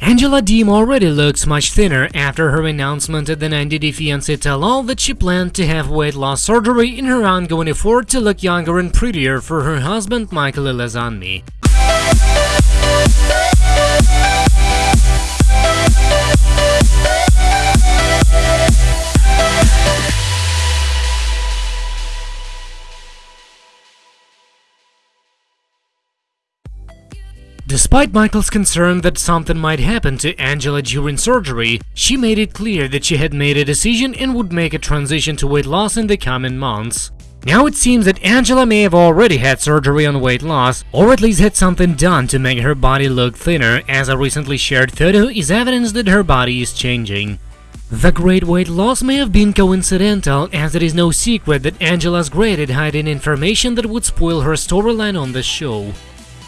Angela Deem already looks much thinner after her announcement at the 90 Day Fiancé tell-all that she planned to have weight loss surgery in her ongoing effort to look younger and prettier for her husband Michael Ilesanmi. Despite Michael's concern that something might happen to Angela during surgery, she made it clear that she had made a decision and would make a transition to weight loss in the coming months. Now it seems that Angela may have already had surgery on weight loss, or at least had something done to make her body look thinner, as a recently shared photo is evidence that her body is changing. The great weight loss may have been coincidental, as it is no secret that Angela's great at hiding information that would spoil her storyline on the show.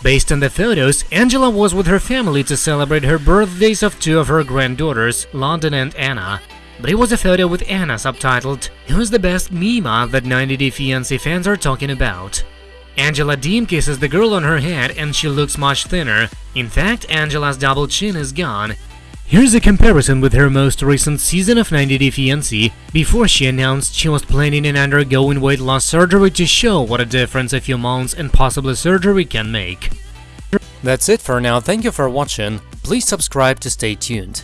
Based on the photos, Angela was with her family to celebrate her birthdays of two of her granddaughters, London and Anna. But it was a photo with Anna subtitled, Who's the best Mima that 90 Day Fiancé fans are talking about. Angela Deem kisses the girl on her head and she looks much thinner. In fact, Angela's double chin is gone, Here's a comparison with her most recent season of 90 Day Fiancé, before she announced she was planning on undergoing weight loss surgery to show what a difference a few months and possibly surgery can make. That's it for now, thank you for watching, please subscribe to stay tuned.